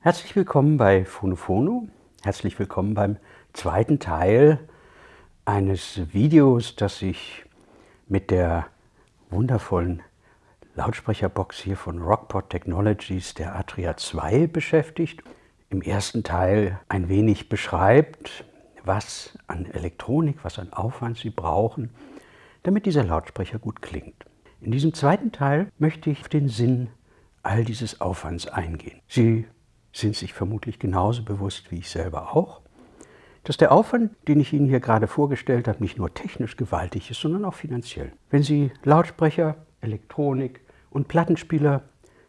Herzlich willkommen bei Phonofono. Herzlich willkommen beim zweiten Teil eines Videos, das sich mit der wundervollen Lautsprecherbox hier von Rockport Technologies der Atria 2 beschäftigt. Im ersten Teil ein wenig beschreibt, was an Elektronik, was an Aufwand Sie brauchen, damit dieser Lautsprecher gut klingt. In diesem zweiten Teil möchte ich auf den Sinn all dieses Aufwands eingehen. Sie sind sich vermutlich genauso bewusst wie ich selber auch, dass der Aufwand, den ich Ihnen hier gerade vorgestellt habe, nicht nur technisch gewaltig ist, sondern auch finanziell. Wenn Sie Lautsprecher, Elektronik und Plattenspieler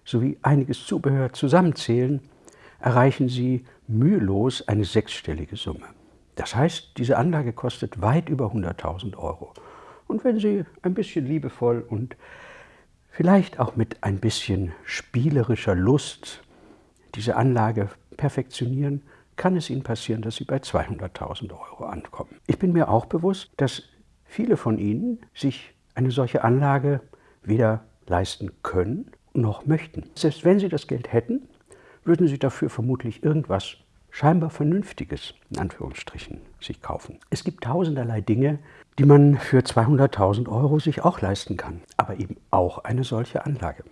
sowie einiges Zubehör zusammenzählen, erreichen Sie mühelos eine sechsstellige Summe. Das heißt, diese Anlage kostet weit über 100.000 Euro. Und wenn Sie ein bisschen liebevoll und vielleicht auch mit ein bisschen spielerischer Lust diese Anlage perfektionieren, kann es Ihnen passieren, dass Sie bei 200.000 Euro ankommen. Ich bin mir auch bewusst, dass viele von Ihnen sich eine solche Anlage weder leisten können noch möchten. Selbst wenn Sie das Geld hätten, würden Sie dafür vermutlich irgendwas scheinbar Vernünftiges, in Anführungsstrichen, sich kaufen. Es gibt tausenderlei Dinge, die man für 200.000 Euro sich auch leisten kann, aber eben auch eine solche Anlage.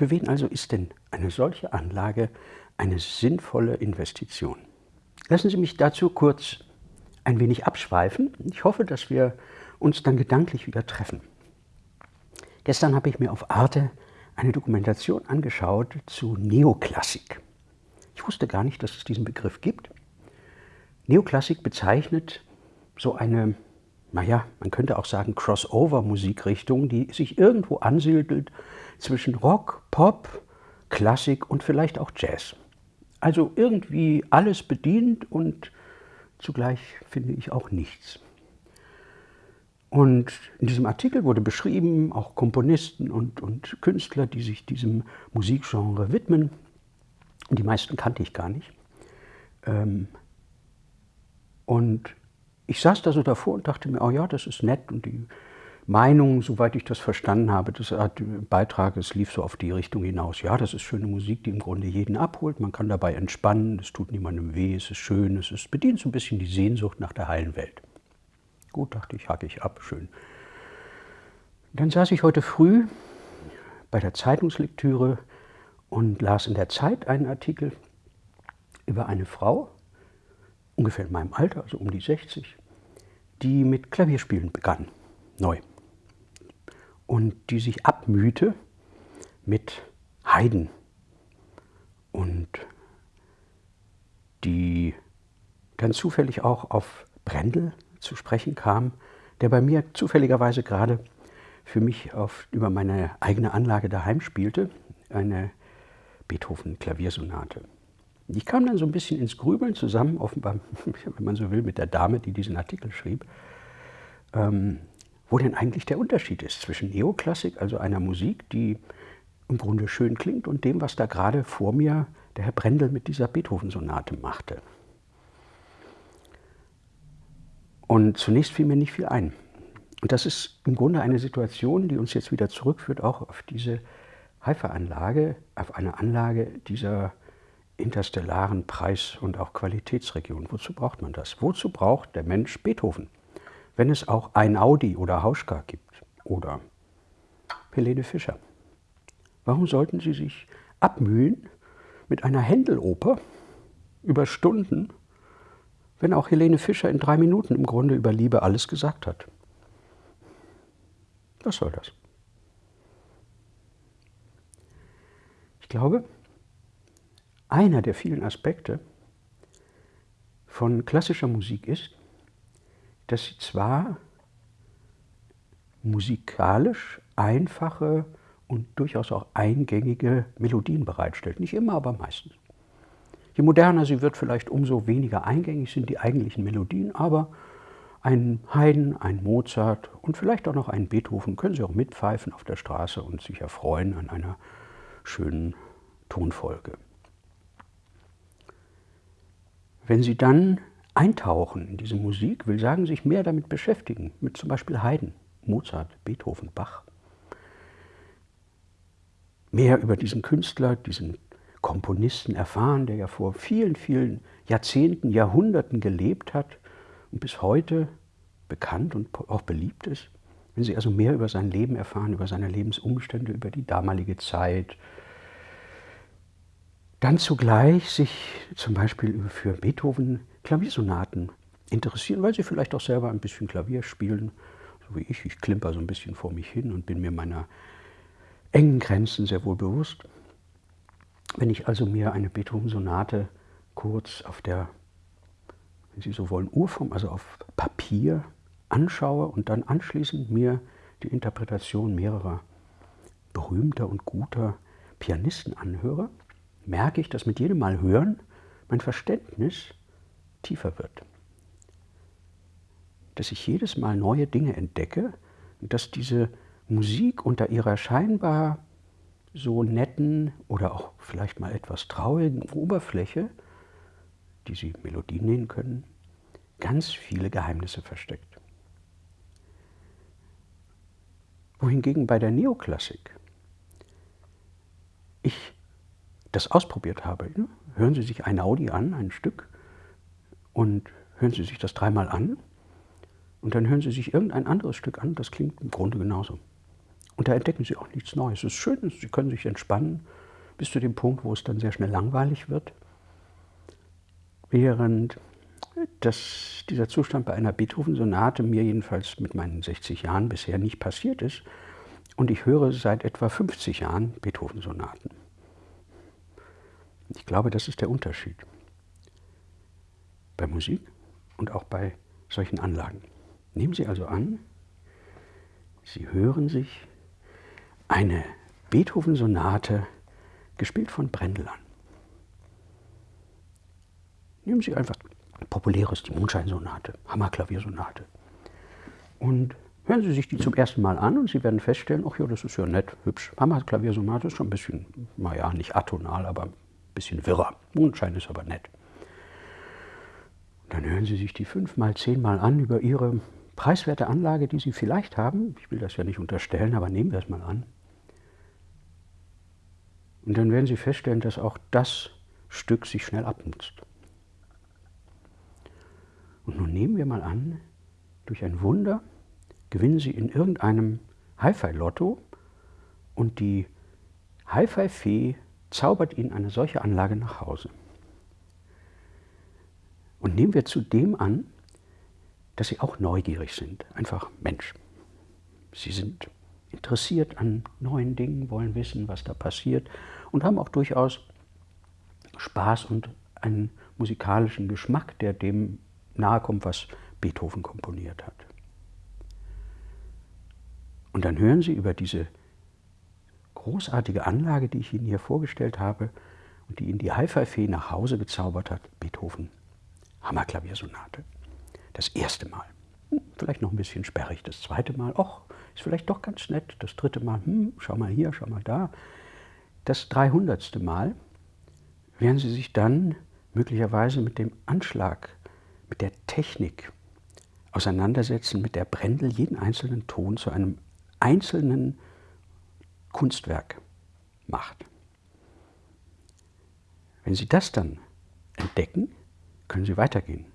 Für wen also ist denn eine solche Anlage eine sinnvolle Investition? Lassen Sie mich dazu kurz ein wenig abschweifen. Ich hoffe, dass wir uns dann gedanklich wieder treffen. Gestern habe ich mir auf Arte eine Dokumentation angeschaut zu Neoklassik. Ich wusste gar nicht, dass es diesen Begriff gibt. Neoklassik bezeichnet so eine, naja, man könnte auch sagen Crossover-Musikrichtung, die sich irgendwo ansiedelt zwischen Rock, Pop, Klassik und vielleicht auch Jazz. Also irgendwie alles bedient und zugleich finde ich auch nichts. Und in diesem Artikel wurde beschrieben, auch Komponisten und, und Künstler, die sich diesem Musikgenre widmen. Die meisten kannte ich gar nicht. Ähm, und ich saß da so davor und dachte mir, oh ja, das ist nett. Und die Meinung, soweit ich das verstanden habe, das hat Beitrag, es lief so auf die Richtung hinaus. Ja, das ist schöne Musik, die im Grunde jeden abholt. Man kann dabei entspannen, es tut niemandem weh, es ist schön, es ist, bedient so ein bisschen die Sehnsucht nach der heilen Welt. Gut, dachte ich, hacke ich ab, schön. Dann saß ich heute früh bei der Zeitungslektüre und las in der Zeit einen Artikel über eine Frau, ungefähr in meinem Alter, also um die 60, die mit Klavierspielen begann, neu. Und die sich abmühte mit Haydn und die dann zufällig auch auf Brendel zu sprechen kam, der bei mir zufälligerweise gerade für mich auf, über meine eigene Anlage daheim spielte, eine Beethoven-Klaviersonate. Ich kam dann so ein bisschen ins Grübeln zusammen, offenbar, wenn man so will, mit der Dame, die diesen Artikel schrieb, ähm, wo denn eigentlich der Unterschied ist zwischen Neoklassik, also einer Musik, die im Grunde schön klingt, und dem, was da gerade vor mir der Herr Brendel mit dieser Beethoven-Sonate machte. Und zunächst fiel mir nicht viel ein. Und das ist im Grunde eine Situation, die uns jetzt wieder zurückführt, auch auf diese Haifa-Anlage, auf eine Anlage dieser interstellaren Preis- und auch Qualitätsregion. Wozu braucht man das? Wozu braucht der Mensch Beethoven? Wenn es auch ein Audi oder Hauschka gibt oder Helene Fischer. Warum sollten Sie sich abmühen mit einer Händeloper über Stunden wenn auch Helene Fischer in drei Minuten im Grunde über Liebe alles gesagt hat. Was soll das? Ich glaube, einer der vielen Aspekte von klassischer Musik ist, dass sie zwar musikalisch einfache und durchaus auch eingängige Melodien bereitstellt. Nicht immer, aber meistens. Je moderner sie wird, vielleicht umso weniger eingängig sind die eigentlichen Melodien, aber ein Haydn, ein Mozart und vielleicht auch noch einen Beethoven können Sie auch mitpfeifen auf der Straße und sich erfreuen an einer schönen Tonfolge. Wenn Sie dann eintauchen in diese Musik, will sagen, sich mehr damit beschäftigen, mit zum Beispiel Haydn, Mozart, Beethoven, Bach, mehr über diesen Künstler, diesen Komponisten erfahren, der ja vor vielen, vielen Jahrzehnten, Jahrhunderten gelebt hat und bis heute bekannt und auch beliebt ist. Wenn Sie also mehr über sein Leben erfahren, über seine Lebensumstände, über die damalige Zeit, dann zugleich sich zum Beispiel für Beethoven Klaviersonaten interessieren, weil Sie vielleicht auch selber ein bisschen Klavier spielen, so wie ich. Ich klimper so ein bisschen vor mich hin und bin mir meiner engen Grenzen sehr wohl bewusst. Wenn ich also mir eine Beethoven-Sonate kurz auf der, wenn Sie so wollen, Urform, also auf Papier anschaue und dann anschließend mir die Interpretation mehrerer berühmter und guter Pianisten anhöre, merke ich, dass mit jedem Mal hören mein Verständnis tiefer wird. Dass ich jedes Mal neue Dinge entdecke und dass diese Musik unter ihrer scheinbar so netten oder auch vielleicht mal etwas traurigen Oberfläche, die Sie Melodien nennen können, ganz viele Geheimnisse versteckt. Wohingegen bei der Neoklassik ich das ausprobiert habe. Hören Sie sich ein Audi an, ein Stück, und hören Sie sich das dreimal an, und dann hören Sie sich irgendein anderes Stück an, das klingt im Grunde genauso. Und da entdecken Sie auch nichts Neues. Es ist schön, Sie können sich entspannen, bis zu dem Punkt, wo es dann sehr schnell langweilig wird. Während dass dieser Zustand bei einer Beethoven-Sonate mir jedenfalls mit meinen 60 Jahren bisher nicht passiert ist. Und ich höre seit etwa 50 Jahren Beethoven-Sonaten. Ich glaube, das ist der Unterschied bei Musik und auch bei solchen Anlagen. Nehmen Sie also an, Sie hören sich eine Beethoven-Sonate gespielt von Brendel an. Nehmen Sie einfach populäres, die Mondscheinsonate, Hammerklaviersonate. Und hören Sie sich die zum ersten Mal an und Sie werden feststellen, ach ja, das ist ja nett, hübsch. Hammerklaviersonate ist schon ein bisschen, naja, nicht atonal, aber ein bisschen wirrer. Mondschein ist aber nett. Dann hören Sie sich die fünfmal, zehnmal an über Ihre preiswerte Anlage, die Sie vielleicht haben. Ich will das ja nicht unterstellen, aber nehmen wir es mal an. Und dann werden Sie feststellen, dass auch das Stück sich schnell abnutzt. Und nun nehmen wir mal an, durch ein Wunder gewinnen Sie in irgendeinem Hi-Fi-Lotto und die Hi-Fi-Fee zaubert Ihnen eine solche Anlage nach Hause. Und nehmen wir zudem an, dass Sie auch neugierig sind, einfach Mensch. Sie sind interessiert an neuen Dingen, wollen wissen, was da passiert und haben auch durchaus Spaß und einen musikalischen Geschmack, der dem nahe kommt, was Beethoven komponiert hat. Und dann hören Sie über diese großartige Anlage, die ich Ihnen hier vorgestellt habe und die Ihnen die Hi-Fi-Fee nach Hause gezaubert hat, Beethoven, Hammerklaviersonate. Das erste Mal. Hm, vielleicht noch ein bisschen sperrig. Das zweite Mal, ach, ist vielleicht doch ganz nett. Das dritte Mal, hm, schau mal hier, schau mal da. Das dreihundertste Mal werden Sie sich dann möglicherweise mit dem Anschlag mit der Technik auseinandersetzen, mit der Brendel jeden einzelnen Ton zu einem einzelnen Kunstwerk macht. Wenn Sie das dann entdecken, können Sie weitergehen.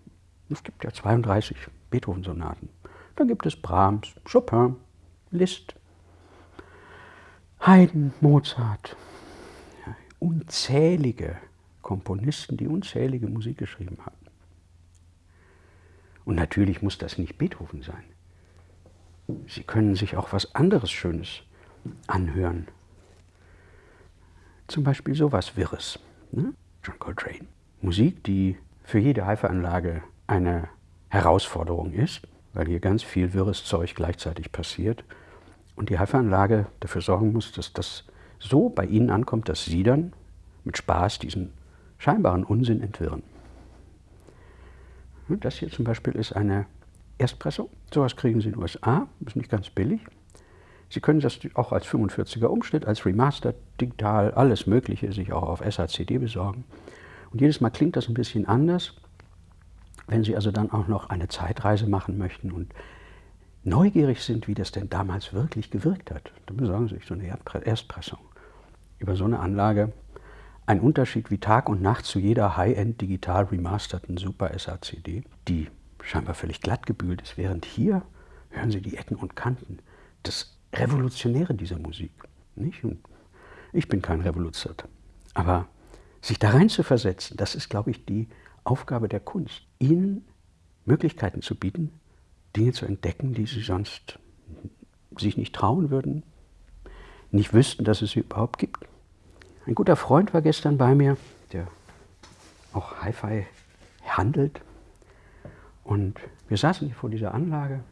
Es gibt ja 32 Beethoven-Sonaten. Dann gibt es Brahms, Chopin, Liszt, Haydn, Mozart, unzählige Komponisten, die unzählige Musik geschrieben haben. Und natürlich muss das nicht Beethoven sein. Sie können sich auch was anderes Schönes anhören. Zum Beispiel sowas Wirres. Ne? John Coltrane. Musik, die für jede Haifa-Anlage eine Herausforderung ist, weil hier ganz viel wirres Zeug gleichzeitig passiert und die Haifa-Anlage dafür sorgen muss, dass das so bei Ihnen ankommt, dass Sie dann mit Spaß diesen scheinbaren Unsinn entwirren. Das hier zum Beispiel ist eine Erstpressung. Sowas kriegen Sie in den USA, ist nicht ganz billig. Sie können das auch als 45er Umschnitt, als Remastered, digital, alles Mögliche sich auch auf SACD besorgen. Und jedes Mal klingt das ein bisschen anders. Wenn Sie also dann auch noch eine Zeitreise machen möchten und neugierig sind, wie das denn damals wirklich gewirkt hat, dann besorgen Sie sich so eine Erstpressung über so eine Anlage ein Unterschied wie Tag und Nacht zu jeder High-End digital remasterten Super SACD, die scheinbar völlig glatt gebügelt ist, während hier hören Sie die Ecken und Kanten. Das Revolutionäre dieser Musik. Nicht? Und ich bin kein Revolutionär. Aber sich da rein zu versetzen, das ist, glaube ich, die Aufgabe der Kunst. Ihnen Möglichkeiten zu bieten, Dinge zu entdecken, die Sie sonst sich nicht trauen würden, nicht wüssten, dass es sie überhaupt gibt. Ein guter Freund war gestern bei mir, der auch Hi-Fi handelt. Und wir saßen hier vor dieser Anlage.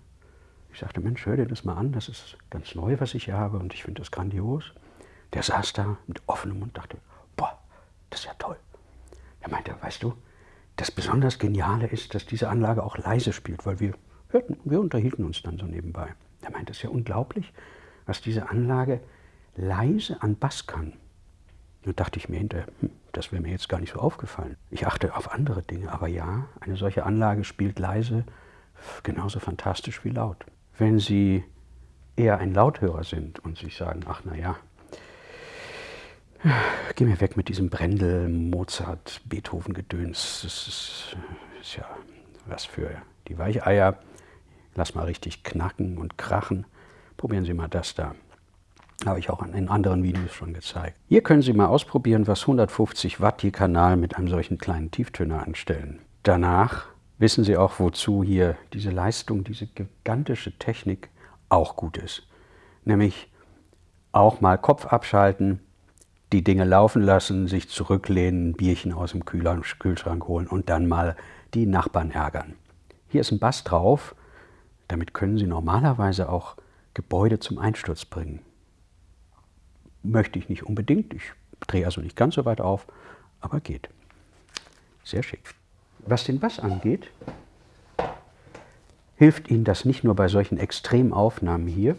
Ich sagte, Mensch, hör dir das mal an, das ist ganz neu, was ich hier habe und ich finde das grandios. Der saß da mit offenem Mund und dachte, boah, das ist ja toll. Er meinte, weißt du, das besonders Geniale ist, dass diese Anlage auch leise spielt, weil wir hörten, wir unterhielten uns dann so nebenbei. Er meinte, es ist ja unglaublich, was diese Anlage leise an Bass kann. Da dachte ich mir hinterher, hm, das wäre mir jetzt gar nicht so aufgefallen. Ich achte auf andere Dinge, aber ja, eine solche Anlage spielt leise genauso fantastisch wie laut. Wenn Sie eher ein Lauthörer sind und sich sagen, ach na ja, geh mir weg mit diesem Brendel, Mozart, Beethoven-Gedöns, das ist, ist ja was für die Weicheier. Lass mal richtig knacken und krachen. Probieren Sie mal das da. Habe ich auch in anderen Videos schon gezeigt. Hier können Sie mal ausprobieren, was 150 Watt je Kanal mit einem solchen kleinen Tieftöner anstellen. Danach wissen Sie auch, wozu hier diese Leistung, diese gigantische Technik auch gut ist. Nämlich auch mal Kopf abschalten, die Dinge laufen lassen, sich zurücklehnen, Bierchen aus dem Kühlschrank holen und dann mal die Nachbarn ärgern. Hier ist ein Bass drauf, damit können Sie normalerweise auch Gebäude zum Einsturz bringen möchte ich nicht unbedingt. Ich drehe also nicht ganz so weit auf, aber geht. Sehr schick. Was den Bass angeht, hilft Ihnen das nicht nur bei solchen Extremaufnahmen hier,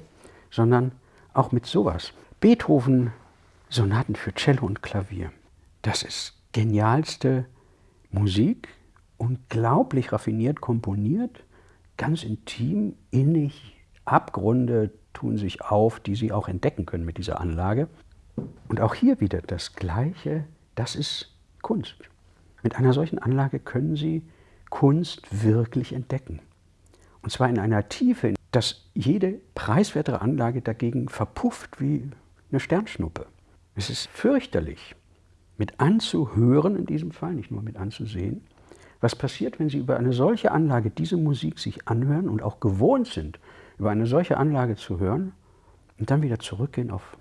sondern auch mit sowas. Beethoven Sonaten für Cello und Klavier. Das ist genialste Musik, unglaublich raffiniert komponiert, ganz intim, innig, Abgründe, tun sich auf, die Sie auch entdecken können mit dieser Anlage. Und auch hier wieder das Gleiche, das ist Kunst. Mit einer solchen Anlage können Sie Kunst wirklich entdecken. Und zwar in einer Tiefe, dass jede preiswertere Anlage dagegen verpufft wie eine Sternschnuppe. Es ist fürchterlich, mit anzuhören in diesem Fall, nicht nur mit anzusehen, was passiert, wenn Sie über eine solche Anlage diese Musik sich anhören und auch gewohnt sind, über eine solche Anlage zu hören und dann wieder zurückgehen auf,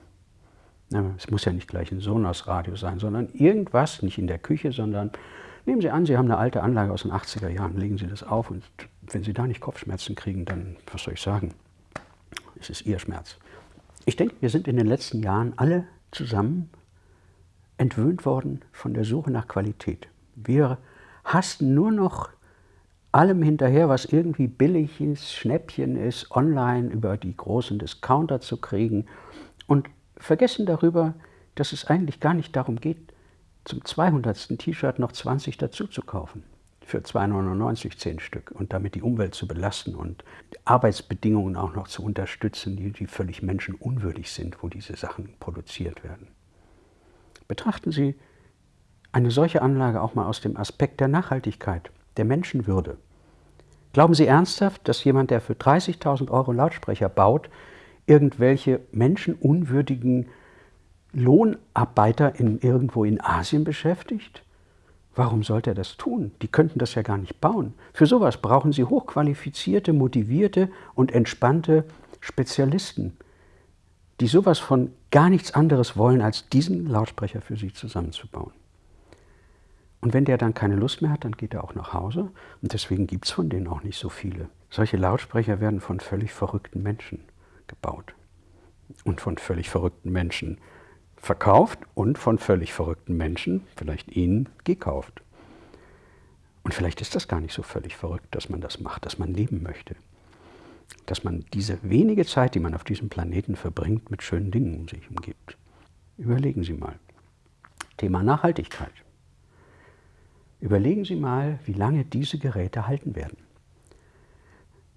es muss ja nicht gleich ein Sonos-Radio sein, sondern irgendwas, nicht in der Küche, sondern nehmen Sie an, Sie haben eine alte Anlage aus den 80er Jahren, legen Sie das auf und wenn Sie da nicht Kopfschmerzen kriegen, dann, was soll ich sagen, es ist Ihr Schmerz. Ich denke, wir sind in den letzten Jahren alle zusammen entwöhnt worden von der Suche nach Qualität. Wir hasten nur noch allem hinterher, was irgendwie billig ist, Schnäppchen ist, online über die großen Discounter zu kriegen und vergessen darüber, dass es eigentlich gar nicht darum geht, zum 200. T-Shirt noch 20 dazu zu kaufen. Für 2,99 10 Stück und damit die Umwelt zu belasten und Arbeitsbedingungen auch noch zu unterstützen, die, die völlig menschenunwürdig sind, wo diese Sachen produziert werden. Betrachten Sie eine solche Anlage auch mal aus dem Aspekt der Nachhaltigkeit der Menschenwürde. Glauben Sie ernsthaft, dass jemand, der für 30.000 Euro Lautsprecher baut, irgendwelche menschenunwürdigen Lohnarbeiter in, irgendwo in Asien beschäftigt? Warum sollte er das tun? Die könnten das ja gar nicht bauen. Für sowas brauchen Sie hochqualifizierte, motivierte und entspannte Spezialisten, die sowas von gar nichts anderes wollen, als diesen Lautsprecher für Sie zusammenzubauen. Und wenn der dann keine Lust mehr hat, dann geht er auch nach Hause. Und deswegen gibt es von denen auch nicht so viele. Solche Lautsprecher werden von völlig verrückten Menschen gebaut. Und von völlig verrückten Menschen verkauft und von völlig verrückten Menschen, vielleicht Ihnen, gekauft. Und vielleicht ist das gar nicht so völlig verrückt, dass man das macht, dass man leben möchte. Dass man diese wenige Zeit, die man auf diesem Planeten verbringt, mit schönen Dingen um sich umgibt. Überlegen Sie mal. Thema Nachhaltigkeit. Überlegen Sie mal, wie lange diese Geräte halten werden.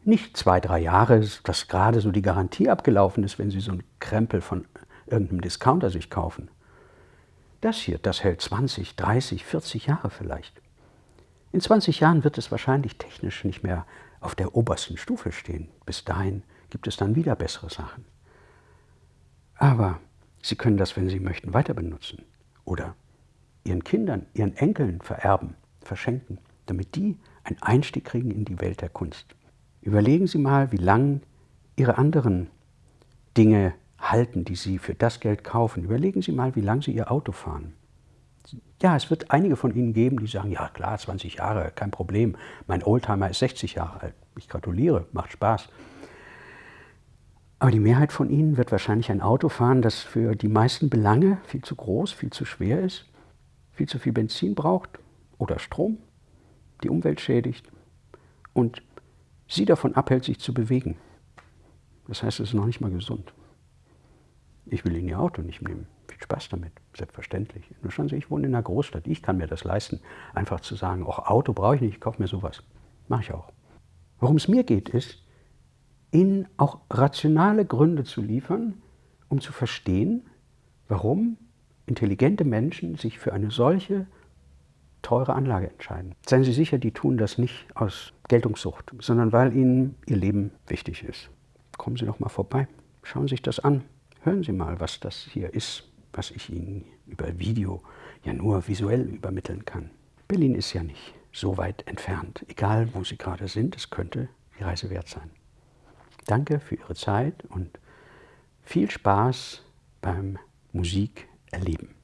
Nicht zwei, drei Jahre, dass gerade so die Garantie abgelaufen ist, wenn Sie so einen Krempel von irgendeinem Discounter sich kaufen. Das hier, das hält 20, 30, 40 Jahre vielleicht. In 20 Jahren wird es wahrscheinlich technisch nicht mehr auf der obersten Stufe stehen. Bis dahin gibt es dann wieder bessere Sachen. Aber Sie können das, wenn Sie möchten, weiter benutzen oder Ihren Kindern, Ihren Enkeln vererben, verschenken, damit die einen Einstieg kriegen in die Welt der Kunst. Überlegen Sie mal, wie lange Ihre anderen Dinge halten, die Sie für das Geld kaufen. Überlegen Sie mal, wie lange Sie Ihr Auto fahren. Ja, es wird einige von Ihnen geben, die sagen, ja klar, 20 Jahre, kein Problem. Mein Oldtimer ist 60 Jahre alt. Ich gratuliere, macht Spaß. Aber die Mehrheit von Ihnen wird wahrscheinlich ein Auto fahren, das für die meisten Belange viel zu groß, viel zu schwer ist, viel zu viel Benzin braucht oder Strom, die Umwelt schädigt und Sie davon abhält, sich zu bewegen. Das heißt, es ist noch nicht mal gesund. Ich will Ihnen Ihr Auto nicht nehmen. Viel Spaß damit, selbstverständlich. Nur schauen Sie, ich wohne in einer Großstadt. Ich kann mir das leisten, einfach zu sagen, auch Auto brauche ich nicht, ich kaufe mir sowas. Mache ich auch. Worum es mir geht, ist, Ihnen auch rationale Gründe zu liefern, um zu verstehen, warum intelligente Menschen sich für eine solche teure Anlage entscheiden. Seien Sie sicher, die tun das nicht aus Geltungssucht, sondern weil ihnen ihr Leben wichtig ist. Kommen Sie doch mal vorbei, schauen Sie sich das an, hören Sie mal, was das hier ist, was ich Ihnen über Video ja nur visuell übermitteln kann. Berlin ist ja nicht so weit entfernt. Egal, wo Sie gerade sind, es könnte die Reise wert sein. Danke für Ihre Zeit und viel Spaß beim Musik erleben.